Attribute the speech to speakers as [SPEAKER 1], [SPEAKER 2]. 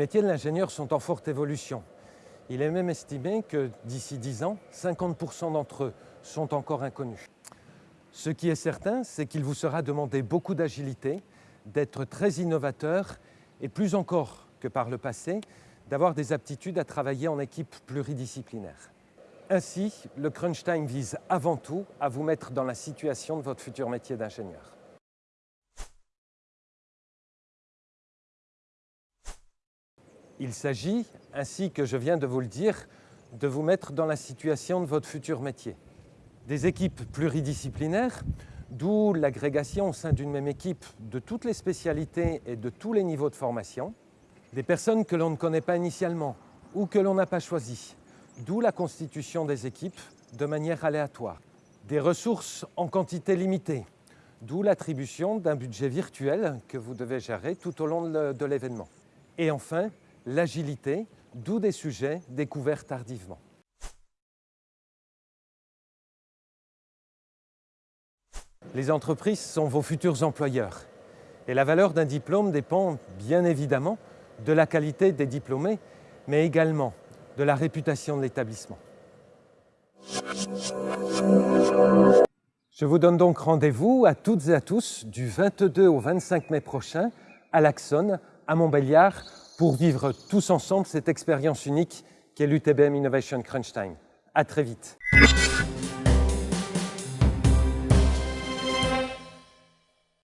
[SPEAKER 1] Les métiers de l'ingénieur sont en forte évolution. Il est même estimé que d'ici 10 ans, 50% d'entre eux sont encore inconnus. Ce qui est certain, c'est qu'il vous sera demandé beaucoup d'agilité, d'être très innovateur et plus encore que par le passé, d'avoir des aptitudes à travailler en équipe pluridisciplinaire. Ainsi, le crunch time vise avant tout à vous mettre dans la situation de votre futur métier d'ingénieur. Il s'agit, ainsi que je viens de vous le dire, de vous mettre dans la situation de votre futur métier. Des équipes pluridisciplinaires, d'où l'agrégation au sein d'une même équipe de toutes les spécialités et de tous les niveaux de formation. Des personnes que l'on ne connaît pas initialement ou que l'on n'a pas choisies, d'où la constitution des équipes de manière aléatoire. Des ressources en quantité limitée, d'où l'attribution d'un budget virtuel que vous devez gérer tout au long de l'événement. Et enfin, l'agilité, d'où des sujets découverts tardivement. Les entreprises sont vos futurs employeurs et la valeur d'un diplôme dépend bien évidemment de la qualité des diplômés, mais également de la réputation de l'établissement. Je vous donne donc rendez-vous à toutes et à tous du 22 au 25 mai prochain à l'Axon, à Montbéliard, pour vivre tous ensemble cette expérience unique qu'est l'UTBM Innovation Crunch Time. À très vite.